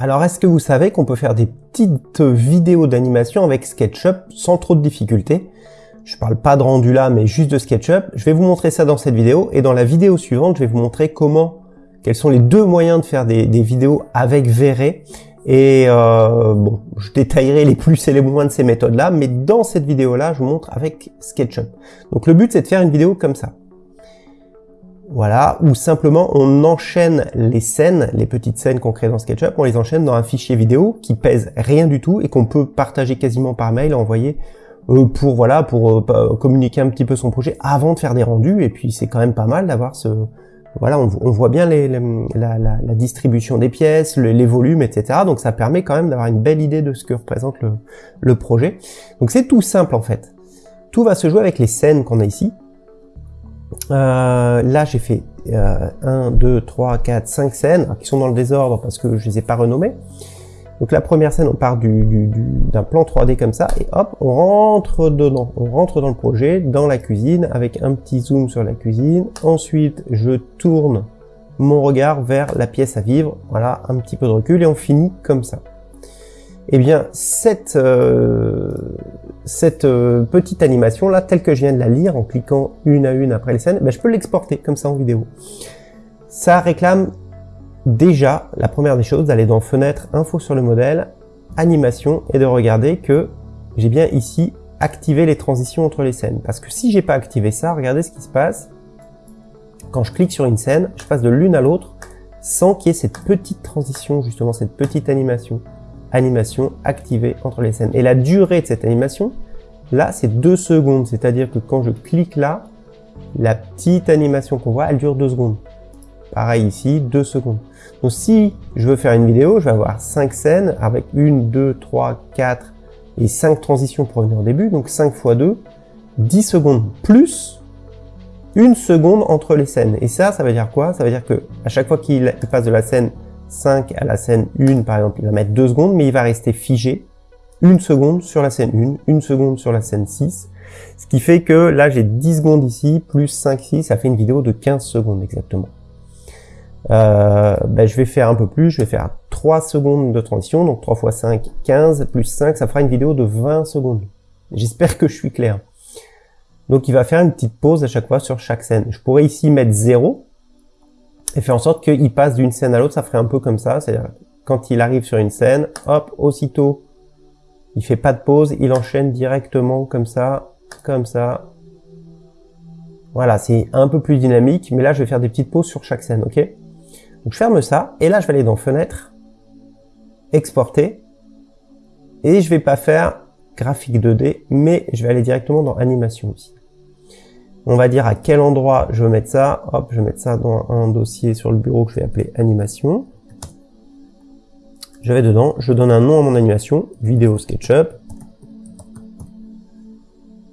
Alors est-ce que vous savez qu'on peut faire des petites vidéos d'animation avec SketchUp sans trop de difficultés? Je parle pas de rendu là, mais juste de SketchUp. Je vais vous montrer ça dans cette vidéo, et dans la vidéo suivante, je vais vous montrer comment, quels sont les deux moyens de faire des, vidéos avec V-Ray. Et euh, bon, je détaillerai les plus et les moins de ces méthodes-là, mais dans cette vidéo-là, je vous montre avec SketchUp. Donc le but, c'est de faire une vidéo comme ça. Voilà, ou simplement on enchaîne les scènes, les petites scènes qu'on crée dans SketchUp, on les enchaîne dans un fichier vidéo qui pèse rien du tout et qu'on peut partager quasiment par mail, envoyer euh, pour voilà pour euh, communiquer un petit peu son projet avant de faire des rendus. Et puis c'est quand même pas mal d'avoir ce voilà, on, voit bien la, distribution des pièces, les volumes, etc. Donc ça permet quand même d'avoir une belle idée de ce que représente le, le projet. Donc c'est tout simple en fait. Tout va se jouer avec les scènes qu'on a ici. Euh, là, j'ai fait euh, 1, 2, 3, 4, 5 scènes qui sont dans le désordre parce que je les ai pas renommées. Donc la première scène, on part d'un du, plan 3D comme ça, et hop, on rentre dedans. On rentre dans le projet, dans la cuisine, avec un petit zoom sur la cuisine. Ensuite, je tourne mon regard vers la pièce à vivre. Voilà, un petit peu de recul, et on finit comme ça. Eh bien, cette, euh, cette euh, petite animation là, telle que je viens de la lire en cliquant une à une après les scènes, ben, je peux l'exporter comme ça en vidéo. Ça réclame déjà, la première des choses, d'aller dans Fenêtre, Info sur le modèle, Animation, et de regarder que j'ai bien ici activé les transitions entre les scènes. Parce que si j'ai pas activé ça, regardez ce qui se passe. Quand je clique sur une scène, je passe de l'une à l'autre sans qu'il y ait cette petite transition, justement, cette petite animation animation activée entre les scènes. Et la durée de cette animation, là, c'est deux secondes. C'est-à-dire que quand je clique là, la petite animation qu'on voit, elle dure deux secondes. Pareil ici, deux secondes. Donc si je veux faire une vidéo, je vais avoir cinq scènes avec une, deux, trois, quatre et cinq transitions pour venir au début. Donc 5 fois 2, 10 secondes plus une seconde entre les scènes. Et ça, ça veut dire quoi? Ça veut dire que à chaque fois qu'il passe de la scène 5 à la scène 1, par exemple, il va mettre 2 secondes, mais il va rester figé une seconde sur la scène 1, une seconde sur la scène 6. Ce qui fait que là, j'ai 10 secondes ici, plus 5 ici, ça fait une vidéo de 15 secondes exactement. Euh, ben, je vais faire un peu plus, je vais faire 3 secondes de transition, donc 3 x 5, 15, plus 5, ça fera une vidéo de 20 secondes. J'espère que je suis clair. Donc il va faire une petite pause à chaque fois sur chaque scène. Je pourrais ici mettre 0, et faire en sorte qu'il passe d'une scène à l'autre, ça ferait un peu comme ça, c'est-à-dire quand il arrive sur une scène, hop, aussitôt, il fait pas de pause, il enchaîne directement comme ça, comme ça. Voilà, c'est un peu plus dynamique, mais là je vais faire des petites pauses sur chaque scène, ok? Donc je ferme ça, et là je vais aller dans Fenêtre, Exporter, et je vais pas faire graphique 2D, mais je vais aller directement dans Animation aussi. On va dire à quel endroit je veux mettre ça. Hop, je vais mettre ça dans un dossier sur le bureau que je vais appeler animation. Je vais dedans, je donne un nom à mon animation, vidéo SketchUp.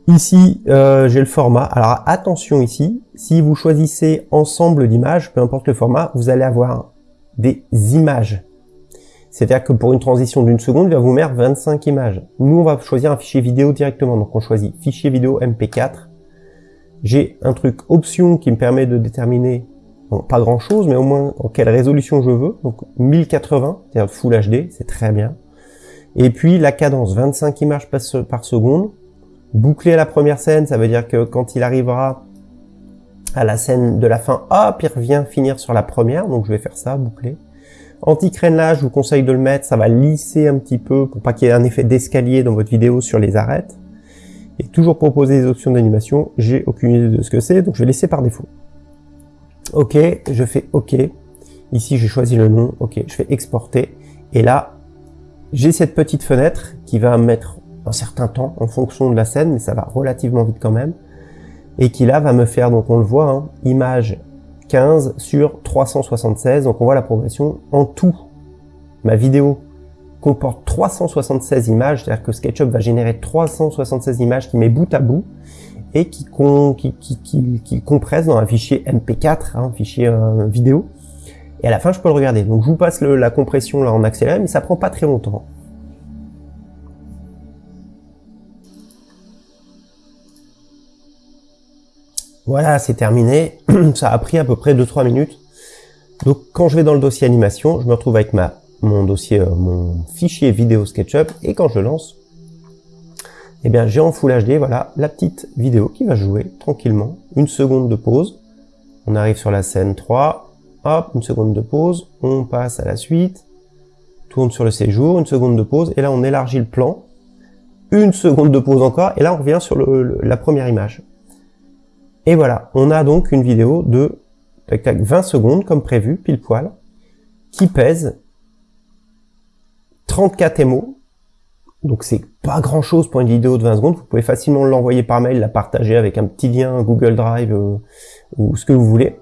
Ici, euh, j'ai le format. Alors attention ici, si vous choisissez ensemble d'images, peu importe le format, vous allez avoir des images. C'est-à-dire que pour une transition d'une seconde, il va vous mettre 25 images. Nous, on va choisir un fichier vidéo directement. Donc on choisit fichier vidéo MP4 j'ai un truc option qui me permet de déterminer, pas grand chose, mais au moins en quelle résolution je veux. Donc 1080, c'est-à-dire Full HD, c'est très bien. Et puis la cadence, 25 images par seconde. Boucler à la première scène, ça veut dire que quand il arrivera à la scène de la fin, hop, il revient finir sur la première. Donc je vais faire ça, boucler. Anti-crénelage, je vous conseille de le mettre, ça va lisser un petit peu pour pas qu'il y ait un effet d'escalier dans votre vidéo sur les arêtes et toujours proposer des options d'animation, j'ai aucune idée de ce que c'est, donc je vais laisser par défaut. Ok, je fais OK. Ici, j'ai choisi le nom. Ok, je fais exporter. Et là, j'ai cette petite fenêtre qui va mettre un certain temps en fonction de la scène, mais ça va relativement vite quand même. Et qui là va me faire, donc on le voit, hein, image 15 sur 376. Donc on voit la progression en tout. Ma vidéo comporte 376 images, c'est-à-dire que SketchUp va générer 376 images qui met bout à bout et qui, qui, compresse dans un fichier MP4, hein, un fichier euh, vidéo. Et à la fin, je peux le regarder. Donc je vous passe la compression là en accéléré, mais ça prend pas très longtemps. Voilà, c'est terminé. ça a pris à peu près 2-3 minutes. Donc quand je vais dans le dossier animation, je me retrouve avec ma mon dossier, euh, mon fichier vidéo SketchUp, et quand je lance, eh bien j'ai en Full HD, voilà, la petite vidéo qui va jouer tranquillement, une seconde de pause, on arrive sur la scène 3, hop, une seconde de pause, on passe à la suite, tourne sur le séjour, une seconde de pause, et là on élargit le plan, une seconde de pause encore, et là on revient sur la première image. Et voilà, on a donc une vidéo de tac, tac, 20 secondes, comme prévu, pile poil, qui pèse 34 MO. Donc c'est pas grand chose pour une vidéo de 20 secondes. Vous pouvez facilement l'envoyer par mail, la partager avec un petit lien Google Drive euh, ou ce que vous voulez.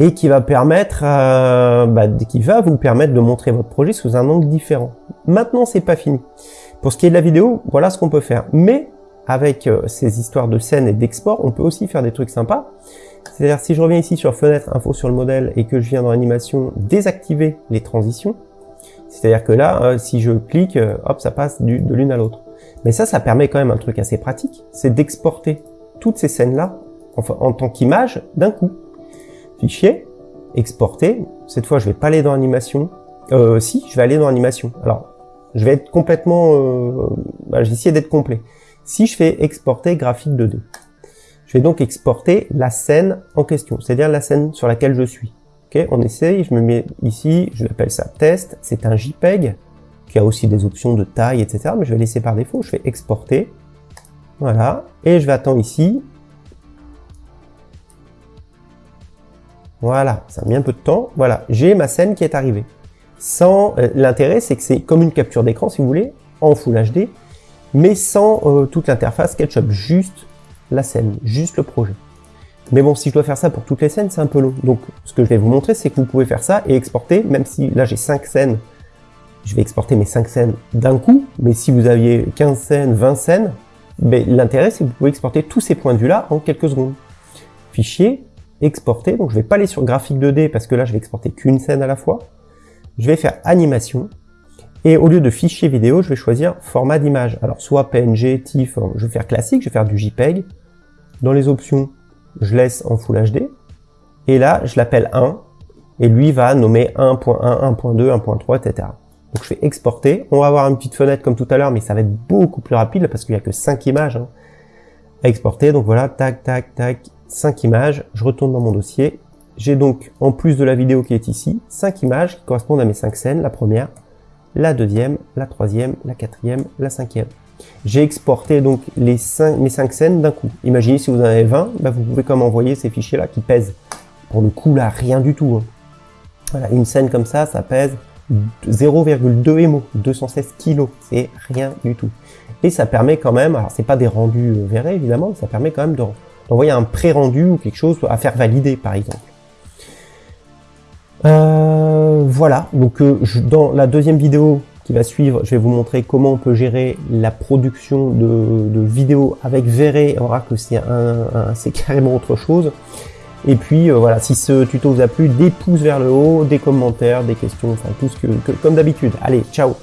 Et qui va permettre, euh, bah, qui va vous permettre de montrer votre projet sous un angle différent. Maintenant, c'est pas fini. Pour ce qui est de la vidéo, voilà ce qu'on peut faire. Mais avec euh, ces histoires de scène et d'export, on peut aussi faire des trucs sympas. C'est-à-dire si je reviens ici sur fenêtre info sur le modèle et que je viens dans animation désactiver les transitions, c'est-à-dire que là, euh, si je clique, euh, hop, ça passe de l'une à l'autre. Mais ça, ça permet quand même un truc assez pratique, c'est d'exporter toutes ces scènes-là en tant qu'image d'un coup. Fichier, exporter. Cette fois, je vais pas aller dans animation. Euh, si, je vais aller dans animation. Alors, je vais être complètement... Euh, bah, essayer d'être complet. Si je fais exporter graphique 2D, je vais donc exporter la scène en question, c'est-à-dire la scène sur laquelle je suis. On essaye, je me mets ici, je l'appelle ça test, c'est un JPEG, qui a aussi des options de taille, etc. Mais je vais laisser par défaut, je fais exporter. Voilà, et je vais attendre ici. Voilà, ça a mis un peu de temps. Voilà, j'ai ma scène qui est arrivée. Sans euh, L'intérêt, c'est que c'est comme une capture d'écran, si vous voulez, en Full HD, mais sans euh, toute l'interface SketchUp, juste la scène, juste le projet. Mais bon, si je dois faire ça pour toutes les scènes, c'est un peu long. Donc, ce que je vais vous montrer, c'est que vous pouvez faire ça et exporter, même si là j'ai 5 scènes, je vais exporter mes 5 scènes d'un coup, mais si vous aviez 15 scènes, 20 scènes, ben, l'intérêt c'est que vous pouvez exporter tous ces points de vue-là en quelques secondes. Fichier, exporter, donc je vais pas aller sur graphique 2D parce que là je vais exporter qu'une scène à la fois. Je vais faire animation, et au lieu de fichier vidéo, je vais choisir format d'image. Alors soit PNG, TIFF, je vais faire classique, je vais faire du JPEG. Dans les options, je laisse en Full HD, et là, je l'appelle 1, et lui va nommer 1.1, 1.2, 1.3, etc. Donc je fais exporter, on va avoir une petite fenêtre comme tout à l'heure, mais ça va être beaucoup plus rapide, parce qu'il n'y a que 5 images hein, à exporter, donc voilà, tac, tac, tac, 5 images, je retourne dans mon dossier, j'ai donc, en plus de la vidéo qui est ici, 5 images qui correspondent à mes 5 scènes, la première, la deuxième, la troisième, la quatrième, la cinquième. J'ai exporté donc les 5, mes 5 scènes d'un coup. Imaginez si vous en avez 20, bah, vous pouvez comme envoyer ces fichiers-là qui pèsent. Pour le coup là, rien du tout. Hein. Une scène comme ça, ça pèse 0,2 MO, 216 kg, c'est rien du tout. Et ça permet quand même, alors c'est pas des rendus euh, verrés évidemment, ça permet quand même d'envoyer un pré-rendu ou quelque chose à faire valider par exemple. Euh, voilà, donc euh, dans la deuxième vidéo, qui va suivre, je vais vous montrer comment on peut gérer la production de, vidéos avec Verré. On verra que c'est un, carrément autre chose. Et puis euh, voilà, si ce tuto vous a plu, des pouces vers le haut, des commentaires, des questions, enfin tout ce que comme d'habitude. Allez, ciao